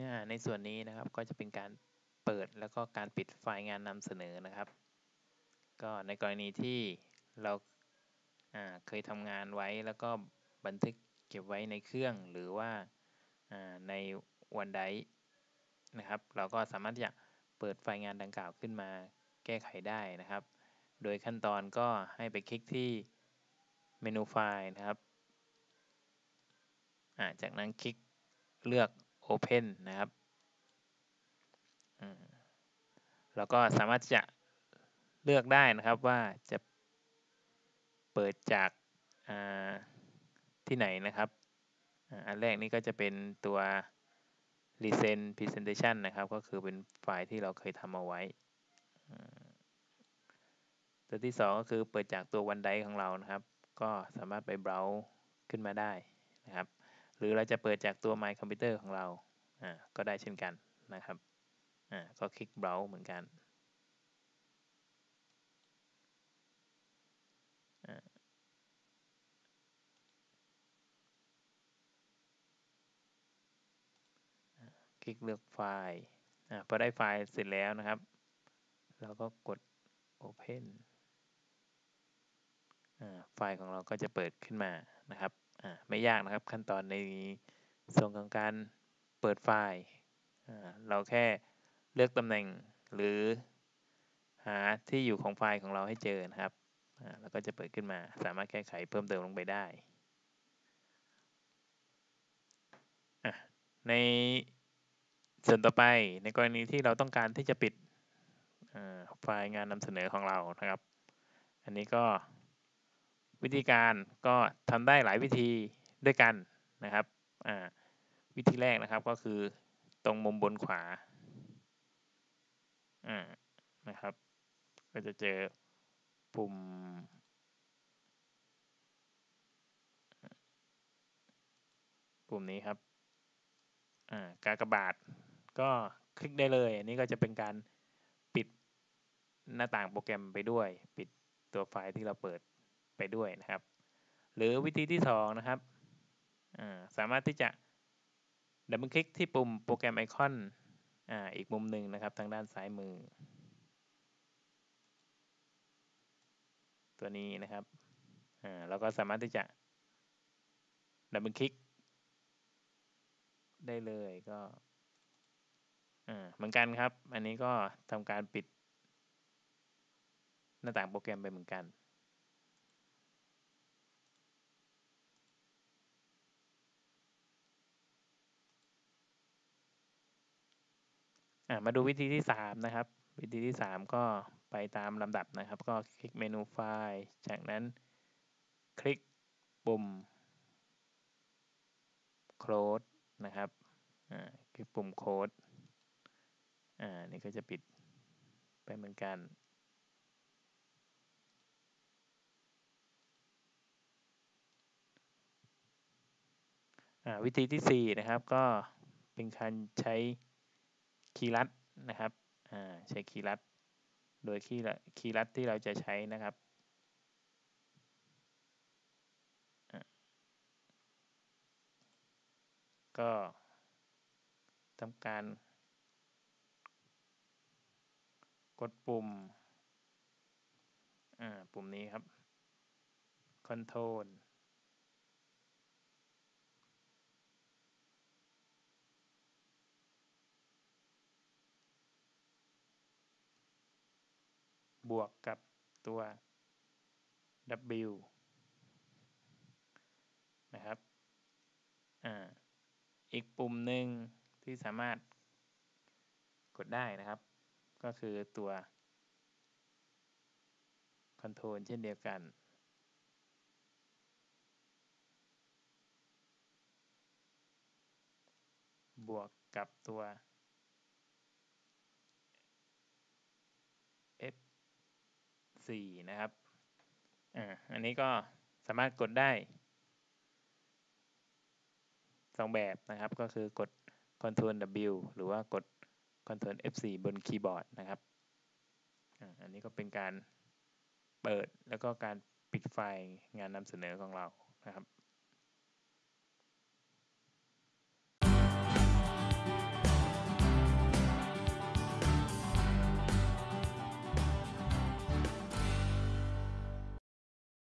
นื้อหาในส่วนนี้นะครับก็จะเป็นการเปิดแล้วก็การปิดไฟล์งานนำเสนอนะครับ ก็ในกรณีที่เราเคยทำงานไว้แล้วก็บันทึกเก็บไว้ในเครื่องหรือว่าในวันไดนะครับ เราก็สามารถจะเปิดไฟล์งานดังกล่าวขึ้นมาแก้ไขได้นะครับ โดยขั้นตอนก็ให้ไปคลิกที่เมนูไฟล์นะครับจากนั้นคลิกเลือก Open นะครับเราก็สามารถจะเลือกได้นะครับว่าจะเปิดจากที่ไหนนะครับ อันแรกนี้ก็จะเป็นตัว Recent Presentation นะครับ ก็คือเป็นไฟล์ที่เราเคยทำเอาไว้ ตัวที่ 2 ก็คือเปิดจากตัววันไดของเรานะครับ ก็สามารถไปเบราว์ขึ้นมาได้นะครับ หรือเราจะเปิดจากตัว My Computer ของเราก็ได้เช่นกันนะครับก็คลิกเบราว์เหมือนกันคลิกเลือกไฟล์อพอได้ไฟล์เสร็จแล้วนะครับ เราก็กด Open ไฟล์ของเราก็จะเปิดขึ้นมานะครับ ไม่ยากนะครับขั้นตอนในส่วนของการเปิดไฟล์เราแค่เลือกตำแหน่งหรือหาที่อยู่ของไฟล์ของเราให้เจอนะครับแล้วก็จะเปิดขึ้นมาสามารถแก้ไขเพิ่มเติมลงไปได้ ในส่วนต่อไปในกรณีที่เราต้องการที่จะปิดไฟล์งานนำเสนอของเรานะครับ อันนี้ก็ วิธีการก็ทำได้หลายวิธีด้วยกันนะครับวิธีแรกนะครับก็คือตรงมุมบนขวานะครับ ก็จะเจอปุ่ม ปุ่มนี้ครับกากบาท ก็คลิกได้เลย อันนี้ก็จะเป็นการปิดหน้าต่างโปรแกรมไปด้วย ปิดตัวไฟล์ที่เราเปิด ไปด้วยนะครับ หรือวิธีที่สองนะครับสามารถที่จะ double click ที่ปุ่มโปรแกรมไอคอนออีกมุมหนึ่งนะครับทางด้านซ้ายมือ ตัวนี้นะครับเราก็สามารถที่จะดับเบิลคลิกได้เลยก็เหมือนกันครับ อันนี้ก็ทำการปิดหน้าต่างโปรแกรมไปเหมือนกัน มาดูวิธีที่ 3 นะครับ วิธีที่ 3 ก็ไปตามลำดับนะครับ ก็คลิกเมนูไฟล์ จากนั้นคลิกปุ่ม close นะครับคลิกปุ่ม close อ่านี่ก็จะปิดไปเหมือนกันวิธีที่ 4 นะครับก็เป็นการใช้ คีย์ลัดนะครับใช้คีย์ลัด โดยคีย์คีย์ลัดที่เราจะใช้นะครับก็ทำการ กดปุ่มปุ่มนี้ครับ Control บวกกับตัว w นะครับอ่าอีกปุ่มหนึ่งที่สามารถกดได้นะครับ ก็คือตัว Control เช่นเดียวกันบวกกับตัว 4นะครับอ่าอันนี้ก็สามารถกดได้สองแบบนะครับ ก็คือกด Ctrl W หรือว่ากด Ctrl F4 บนคีย์บอร์ดนะครับ อันนี้ก็เป็นการเปิดแล้วก็การปิดไฟล์งานนำเสนอของเรานะครับ